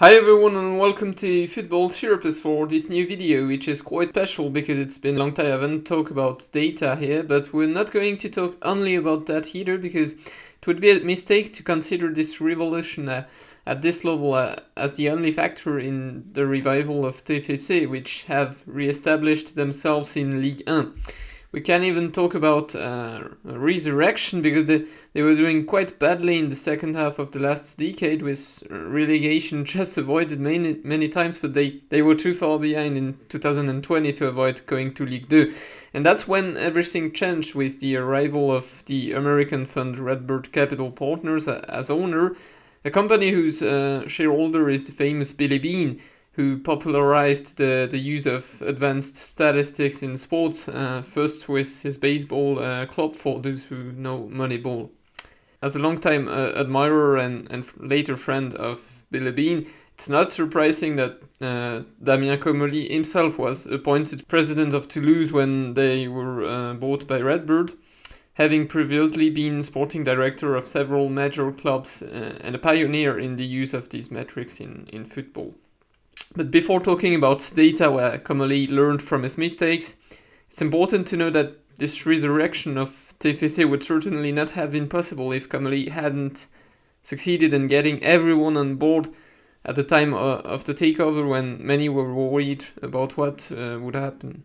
Hi everyone and welcome to Football Therapist for this new video which is quite special because it's been a long time I haven't talked about data here but we're not going to talk only about that either because it would be a mistake to consider this revolution uh, at this level uh, as the only factor in the revival of TFC which have re-established themselves in Ligue 1 we can't even talk about uh, resurrection because they, they were doing quite badly in the second half of the last decade with relegation just avoided many many times but they, they were too far behind in 2020 to avoid going to League 2 and that's when everything changed with the arrival of the American fund Redbird Capital Partners as owner. A company whose uh, shareholder is the famous Billy Beane who popularized the, the use of advanced statistics in sports, uh, first with his baseball uh, club for those who know Moneyball. As a longtime uh, admirer and, and later friend of Billy Beane, it's not surprising that uh, Damien Comolli himself was appointed president of Toulouse when they were uh, bought by Redbird, having previously been sporting director of several major clubs uh, and a pioneer in the use of these metrics in, in football. But before talking about data where Comolli learned from his mistakes, it's important to know that this resurrection of TFC would certainly not have been possible if Comolli hadn't succeeded in getting everyone on board at the time uh, of the takeover when many were worried about what uh, would happen.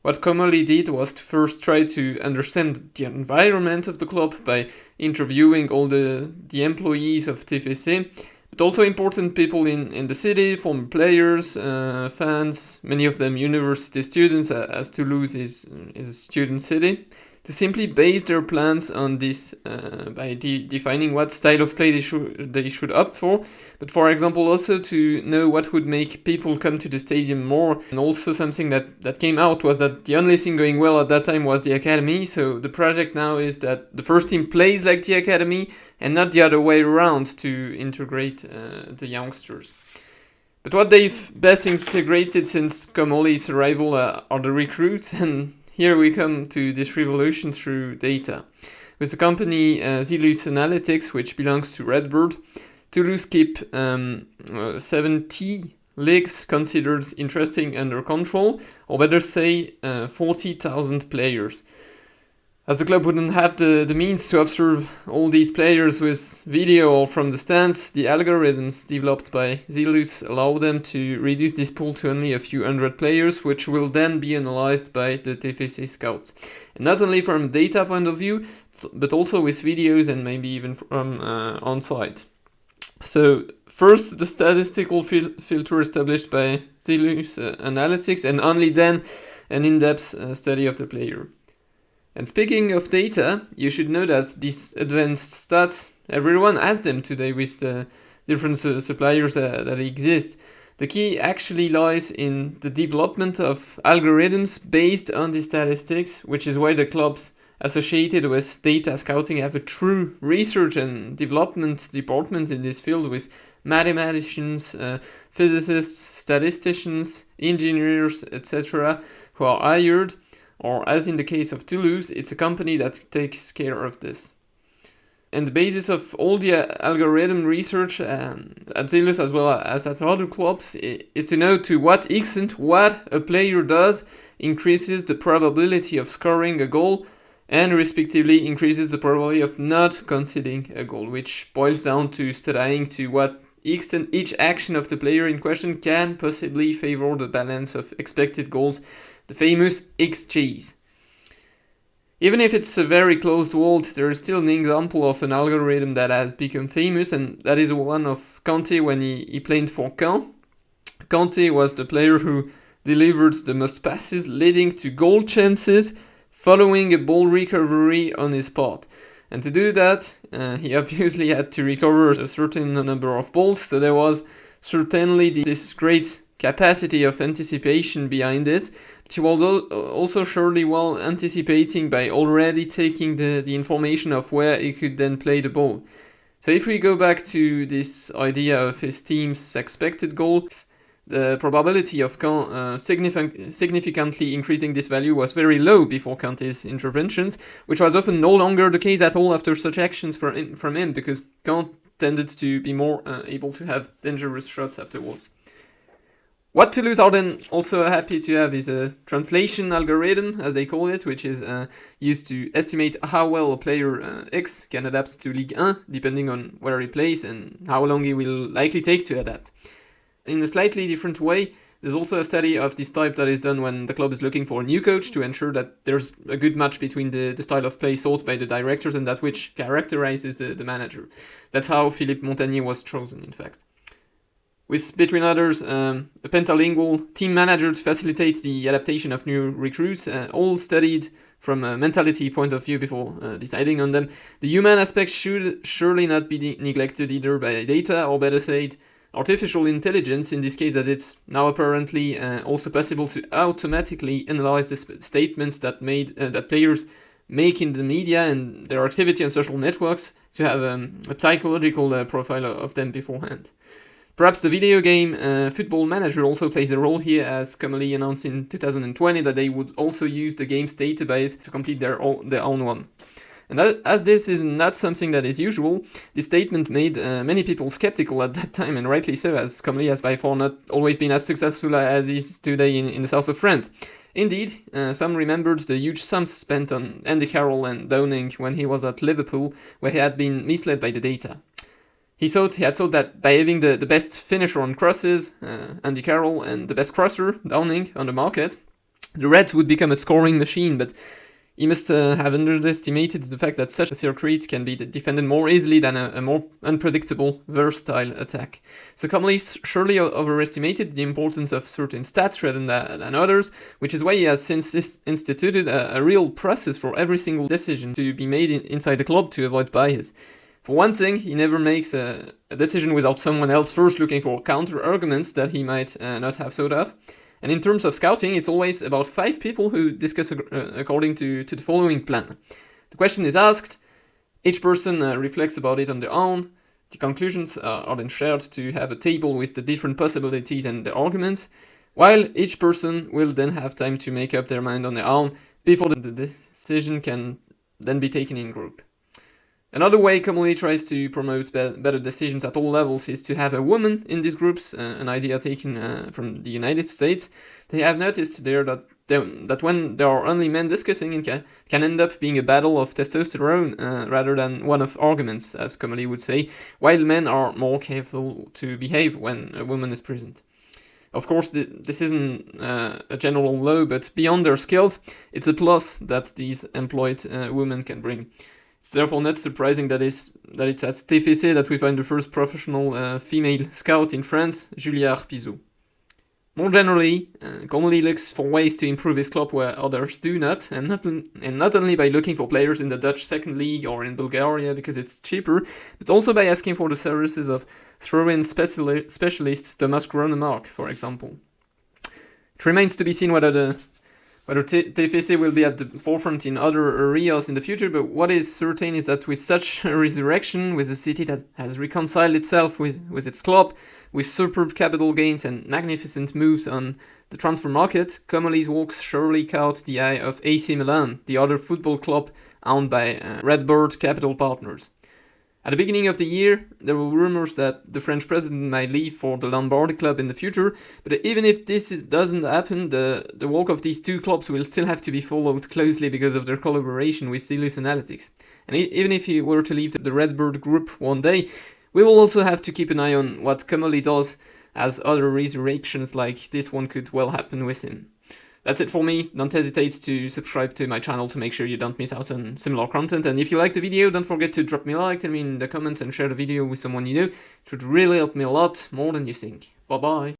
What Comolli did was to first try to understand the environment of the club by interviewing all the, the employees of TFC but also important people in, in the city, former players, uh, fans, many of them university students, uh, as Toulouse is, is a student city to simply base their plans on this uh, by de defining what style of play they should they should opt for. But for example also to know what would make people come to the stadium more. And also something that that came out was that the only thing going well at that time was the academy. So the project now is that the first team plays like the academy and not the other way around to integrate uh, the youngsters. But what they've best integrated since Comolli's arrival uh, are the recruits. And here we come to this revolution through data. With the company uh, Analytics, which belongs to Redbird, Toulouse keep um, uh, 70 leagues considered interesting under control, or better say uh, 40,000 players. As the club wouldn't have the, the means to observe all these players with video or from the stands, the algorithms developed by Zelus allow them to reduce this pool to only a few hundred players, which will then be analyzed by the TFC scouts. And not only from data point of view, but also with videos and maybe even from uh, on-site. So first the statistical fil filter established by Zelus uh, Analytics and only then an in-depth uh, study of the player. And speaking of data, you should know that these advanced stats, everyone has them today with the different suppliers that, that exist. The key actually lies in the development of algorithms based on the statistics, which is why the clubs associated with data scouting have a true research and development department in this field with mathematicians, uh, physicists, statisticians, engineers, etc., who are hired or as in the case of Toulouse, it's a company that takes care of this. And the basis of all the uh, algorithm research um, at Zelus as well as at other clubs is to know to what extent what a player does increases the probability of scoring a goal and respectively increases the probability of not conceding a goal, which boils down to studying to what each action of the player in question can possibly favor the balance of expected goals the famous XGs. Even if it's a very closed world, there is still an example of an algorithm that has become famous, and that is one of Kanté when he, he played for Caen. Kanté was the player who delivered the most passes leading to goal chances following a ball recovery on his part. And to do that, uh, he obviously had to recover a certain number of balls, so there was certainly this great capacity of anticipation behind it, but he was also surely well anticipating by already taking the, the information of where he could then play the ball. So if we go back to this idea of his team's expected goals, the probability of Caen uh, significant, significantly increasing this value was very low before Kanté's interventions, which was often no longer the case at all after such actions from him, from him because Kanté tended to be more uh, able to have dangerous shots afterwards. What Toulouse are then also happy to have is a translation algorithm, as they call it, which is uh, used to estimate how well a player uh, X can adapt to Ligue 1, depending on where he plays and how long he will likely take to adapt. In a slightly different way, there's also a study of this type that is done when the club is looking for a new coach to ensure that there's a good match between the, the style of play sought by the directors and that which characterizes the, the manager. That's how Philippe Montanier was chosen, in fact. With, between others, um, a pentalingual team manager to facilitate the adaptation of new recruits, uh, all studied from a mentality point of view before uh, deciding on them. The human aspect should surely not be neglected either by data, or better said, artificial intelligence, in this case that it's now apparently uh, also possible to automatically analyze the statements that made uh, that players make in the media and their activity on social networks to have um, a psychological uh, profile of them beforehand. Perhaps the video game uh, Football Manager also plays a role here as Comolli announced in 2020 that they would also use the game's database to complete their own, their own one. And as this is not something that is usual, this statement made uh, many people skeptical at that time, and rightly so, as Comolli has by far not always been as successful as it is today in, in the south of France. Indeed, uh, some remembered the huge sums spent on Andy Carroll and Downing when he was at Liverpool, where he had been misled by the data. He thought he had thought that by having the, the best finisher on crosses, uh, Andy Carroll, and the best crosser, Downing, on the market, the Reds would become a scoring machine, but he must uh, have underestimated the fact that such a circuit can be defended more easily than a, a more unpredictable, versatile attack. So Comolli surely overestimated the importance of certain stats rather than, than others, which is why he has since instituted a, a, real process for every single decision to be made in, inside the club to avoid bias. For one thing, he never makes a, a decision without someone else first looking for counter-arguments that he might uh, not have thought of. And in terms of scouting, it's always about five people who discuss uh, according to, to the following plan. The question is asked, each person uh, reflects about it on their own, the conclusions uh, are then shared to have a table with the different possibilities and the arguments, while each person will then have time to make up their mind on their own before the decision can then be taken in group. Another way Comolli tries to promote be better decisions at all levels is to have a woman in these groups, uh, an idea taken uh, from the United States. They have noticed there that that when there are only men discussing, it can, end up being a battle of testosterone uh, rather than one of arguments, as Comolli would say, while men are more careful to behave when a woman is present. Of course, the, this isn't uh, a general law, but beyond their skills, it's a plus that these employed uh, women can bring. It's therefore not surprising that, is, that it's at TFC that we find the first professional uh, female scout in France, Julia Arpizou. More generally, uh, looks for ways to improve his club where others do not, and not, and not only by looking for players in the Dutch second league or in Bulgaria because it's cheaper, but also by asking for the services of throw-in speciali specialist Thomas Grønnemark, for example. It remains to be seen whether the whether TFC will be at the forefront in other areas in the future, but what is certain is that with such a resurrection, with a city that has reconciled itself with, with its club, with superb capital gains and magnificent moves on the transfer market, Comolli's walks surely caught the eye of AC Milan, the other football club owned by uh, Redbird Capital Partners. At the beginning of the year, there were rumors that the French president might leave for the Lombardi club in the future, but even if this is, doesn't happen, the, the walk of these two clubs will still have to be followed closely because of their collaboration with Zelus Analytics. And even if he were to leave the Redbird group one day, we will also have to keep an eye on what Comolli does, as other resurrections like this one could well happen with him. That's it for me. Don't hesitate to subscribe to my channel to make sure you don't miss out on similar content. And if you like the video, don't forget to drop me a like, tell me in the comments and share the video with someone you know. It would really help me a lot, more than you think. Bye bye.